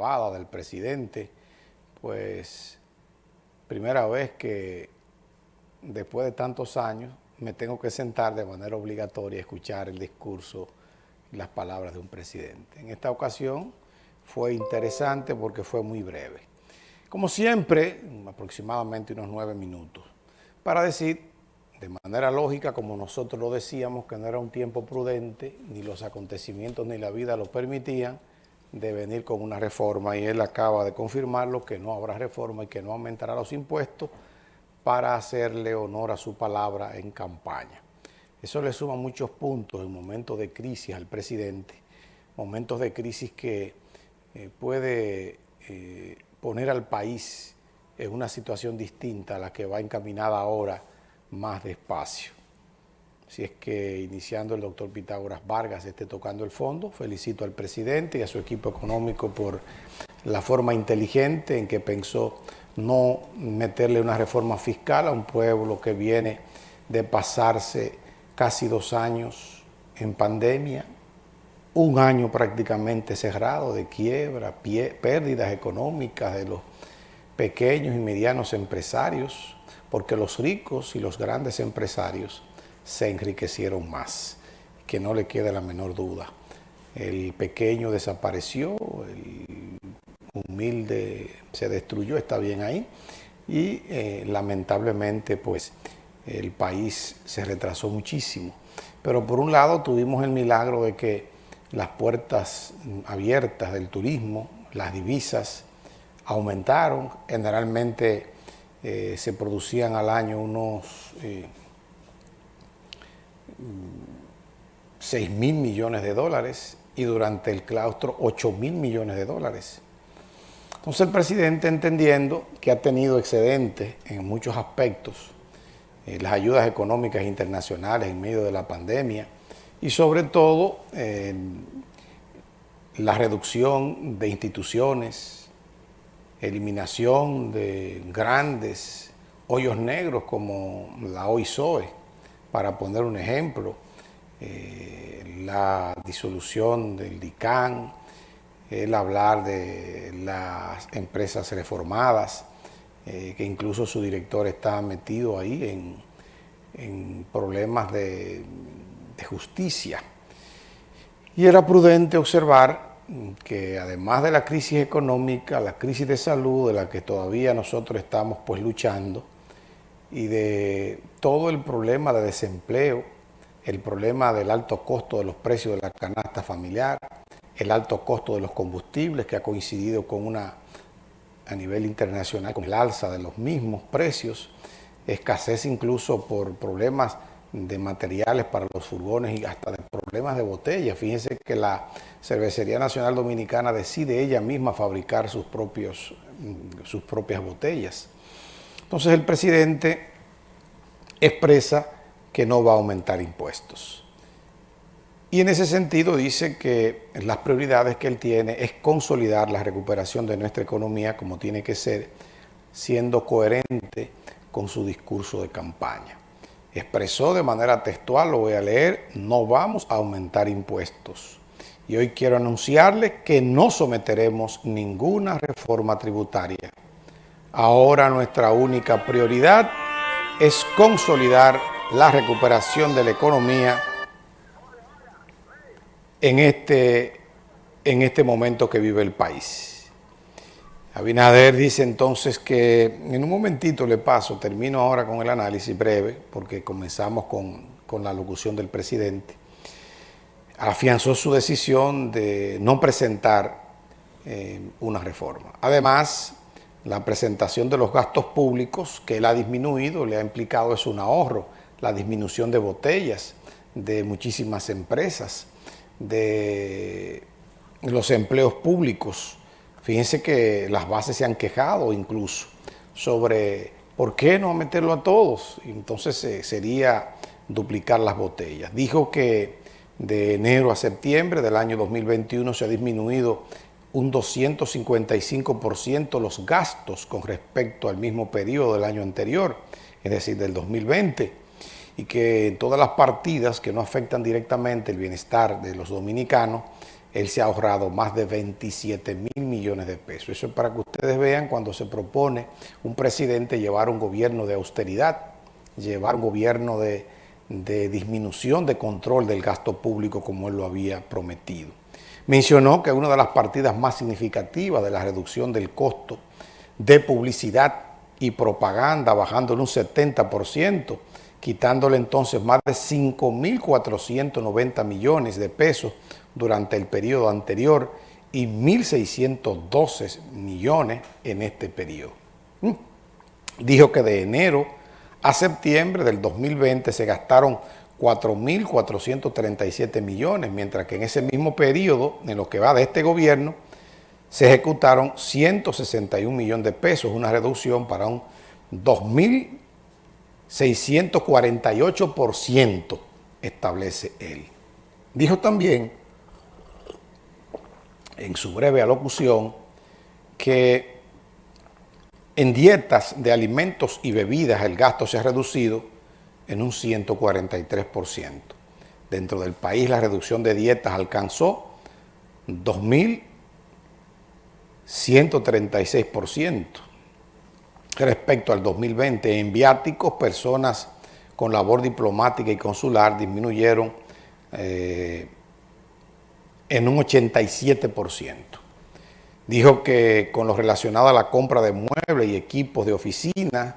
del presidente, pues primera vez que después de tantos años me tengo que sentar de manera obligatoria a escuchar el discurso y las palabras de un presidente. En esta ocasión fue interesante porque fue muy breve. Como siempre, aproximadamente unos nueve minutos, para decir de manera lógica, como nosotros lo decíamos, que no era un tiempo prudente, ni los acontecimientos ni la vida lo permitían, de venir con una reforma y él acaba de confirmarlo que no habrá reforma y que no aumentará los impuestos para hacerle honor a su palabra en campaña. Eso le suma muchos puntos en momentos de crisis al presidente, momentos de crisis que eh, puede eh, poner al país en una situación distinta a la que va encaminada ahora más despacio. Si es que iniciando el doctor Pitágoras Vargas esté tocando el fondo, felicito al presidente y a su equipo económico por la forma inteligente en que pensó no meterle una reforma fiscal a un pueblo que viene de pasarse casi dos años en pandemia, un año prácticamente cerrado de quiebra, pérdidas económicas de los pequeños y medianos empresarios, porque los ricos y los grandes empresarios se enriquecieron más, que no le quede la menor duda. El pequeño desapareció, el humilde se destruyó, está bien ahí, y eh, lamentablemente pues el país se retrasó muchísimo. Pero por un lado tuvimos el milagro de que las puertas abiertas del turismo, las divisas aumentaron, generalmente eh, se producían al año unos 6 eh, mil millones de dólares y durante el claustro 8 mil millones de dólares. Entonces el presidente entendiendo que ha tenido excedentes en muchos aspectos, eh, las ayudas económicas internacionales en medio de la pandemia y sobre todo la reducción de instituciones, eliminación de grandes hoyos negros como la OISOE, para poner un ejemplo, eh, la disolución del DICAN, el hablar de las empresas reformadas, eh, que incluso su director está metido ahí en, problemas de justicia. Y era prudente observar que además de la crisis económica, la crisis de salud de la que todavía nosotros estamos pues luchando y de todo el problema de desempleo, el problema del alto costo de los precios de la canasta familiar, el alto costo de los combustibles que ha coincidido con una, a nivel internacional, con el alza de los mismos precios, escasez incluso por problemas de materiales para los furgones y hasta de problemas de botella. Fíjense que la Cervecería Nacional Dominicana decide ella misma fabricar sus, propios, mm, sus propias botellas. Entonces el presidente expresa que no va a aumentar impuestos. Y en ese sentido dice que las prioridades que él tiene es consolidar la recuperación de nuestra economía como tiene que ser, siendo coherente con su discurso de campaña expresó de manera textual, lo voy a leer, no vamos a aumentar impuestos. Y hoy quiero anunciarle que no someteremos ninguna reforma tributaria. Ahora nuestra única prioridad es consolidar la recuperación de la economía en este, en este momento que vive el país. Abinader dice entonces que, en un momentito le paso, termino ahora con el análisis breve, porque comenzamos con, la locución del presidente, afianzó su decisión de no presentar eh, una reforma. Además, la presentación de los gastos públicos que él ha disminuido, le ha implicado es un ahorro, la disminución de botellas de muchísimas empresas, de los empleos públicos, Fíjense que las bases se han quejado incluso sobre por qué no meterlo a todos. Entonces eh, sería duplicar las botellas. Dijo que de enero a septiembre del año 2021 se ha disminuido un 255% los gastos con respecto al mismo periodo del año anterior, es decir, del 2020, y que todas las partidas que no afectan directamente el bienestar de los dominicanos él se ha ahorrado más de 27 mil millones de pesos. Eso es para que ustedes vean cuando se propone un presidente llevar un gobierno de austeridad, llevar un gobierno de, de disminución de control del gasto público como él lo había prometido. Mencionó que una de las partidas más significativas de la reducción del costo de publicidad y propaganda, bajándole un 70%, quitándole entonces más de 5.490 millones de pesos durante el periodo anterior y 1.612 millones en este periodo. Mm. Dijo que de enero a septiembre del 2020 se gastaron 4.437 millones, mientras que en ese mismo periodo, en lo que va de este gobierno, se ejecutaron 161 millones de pesos, una reducción para un 2.648% establece él. Dijo también en su breve alocución que en dietas de alimentos y bebidas el gasto se ha reducido en un 143%. Dentro del país la reducción de dietas alcanzó 2.136%. Respecto al 2020, en viáticos, personas con labor diplomática y consular disminuyeron eh, en un 87%. Dijo que con lo relacionado a la compra de muebles y equipos de oficina,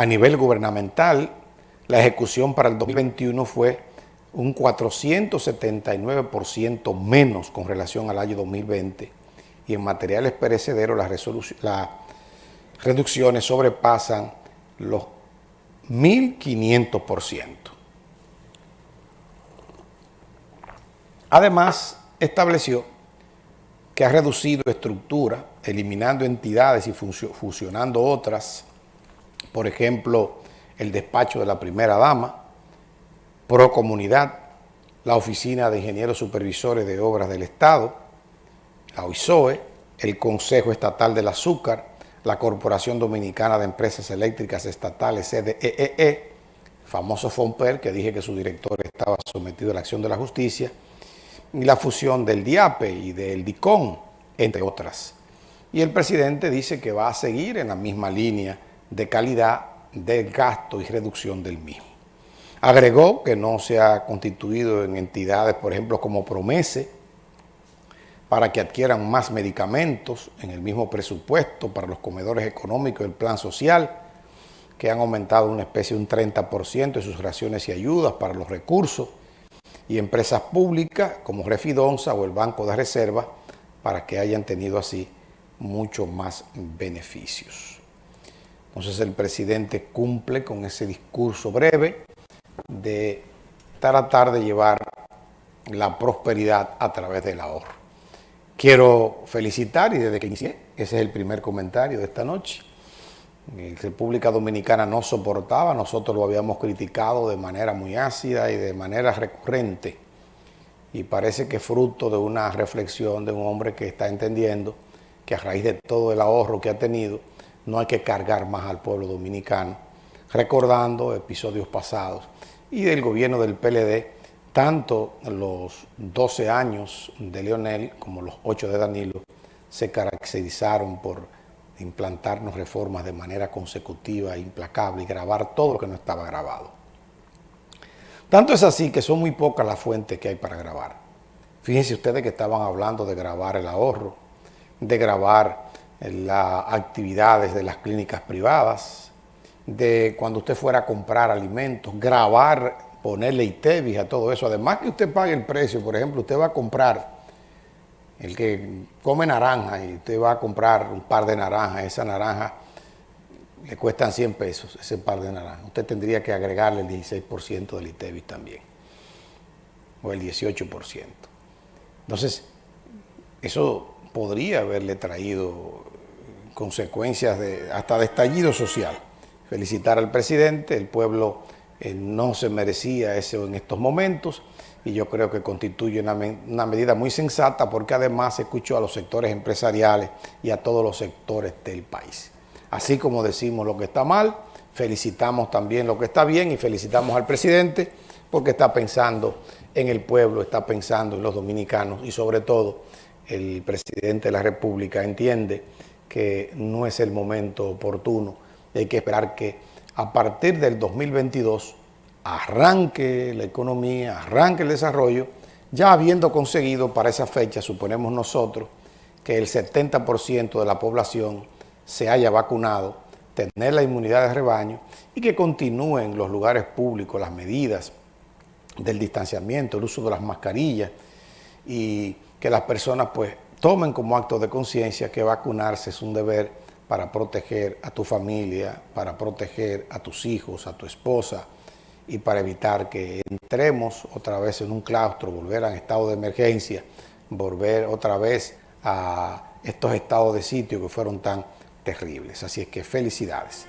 a nivel gubernamental, la ejecución para el 2021 fue un 479% menos con relación al año 2020 y en materiales perecederos las, reducciones sobrepasan los 1.500%. Además, estableció que ha reducido estructura, eliminando entidades y fusionando otras, por ejemplo, el despacho de la primera dama, Pro Comunidad, la Oficina de Ingenieros Supervisores de Obras del Estado, la OISOE, el Consejo Estatal del Azúcar, la Corporación Dominicana de Empresas Eléctricas Estatales, CDEE, e, famoso FOMPER, que dije que su director estaba sometido a la acción de la justicia, y la fusión del DIAPE y del DICON, entre otras. Y el presidente dice que va a seguir en la misma línea de calidad del gasto y reducción del mismo. Agregó que no se ha constituido en entidades, por ejemplo, como Promese, para que adquieran más medicamentos en el mismo presupuesto para los comedores económicos del plan social, que han aumentado una especie de un 30% de sus raciones y ayudas para los recursos, y empresas públicas como Refidonza o el Banco de Reserva, para que hayan tenido así mucho más beneficios. Entonces el presidente cumple con ese discurso breve de tratar de llevar la prosperidad a través del ahorro. Quiero felicitar, y desde que inicié, ese es el primer comentario de esta noche, República Dominicana no soportaba, nosotros lo habíamos criticado de manera muy ácida y de manera recurrente, y parece que fruto de una reflexión de un hombre que está entendiendo que a raíz de todo el ahorro que ha tenido, no hay que cargar más al pueblo dominicano, recordando episodios pasados, y del gobierno del PLD, tanto los 12 años de Leonel como los 8 de Danilo se caracterizaron por implantarnos reformas de manera consecutiva, implacable y grabar todo lo que no estaba grabado. Tanto es así que son muy pocas las fuentes que hay para grabar. Fíjense ustedes que estaban hablando de grabar el ahorro, de grabar las actividades de las clínicas privadas, de cuando usted fuera a comprar alimentos, grabar ponerle ITEVIS a todo eso. Además que usted pague el precio, por ejemplo, usted va a comprar, el que come naranja y usted va a comprar un par de naranjas, esa naranja le cuestan 100 pesos, ese par de naranjas. Usted tendría que agregarle el 16% del ITEVIS también, o el 18%. Entonces, eso podría haberle traído consecuencias de, hasta de estallido social. Felicitar al presidente, el pueblo eh, no se merecía eso en estos momentos y yo creo que constituye una, una, medida muy sensata porque además escuchó a los sectores empresariales y a todos los sectores del país. Así como decimos lo que está mal, felicitamos también lo que está bien y felicitamos al presidente porque está pensando en el pueblo, está pensando en los dominicanos y sobre todo el presidente de la República entiende que no es el momento oportuno, hay que esperar que a partir del 2022 arranque la economía, arranque el desarrollo, ya habiendo conseguido para esa fecha, suponemos nosotros, que el 70% de la población se haya vacunado, tener la inmunidad de rebaño y que continúen los lugares públicos las medidas del distanciamiento, el uso de las mascarillas y que las personas pues tomen como acto de conciencia que vacunarse es un deber para proteger a tu familia, para proteger a tus hijos, a tu esposa y para evitar que entremos otra vez en un claustro, volver a estado de emergencia, volver otra vez a estos estados de sitio que fueron tan terribles. Así es que felicidades.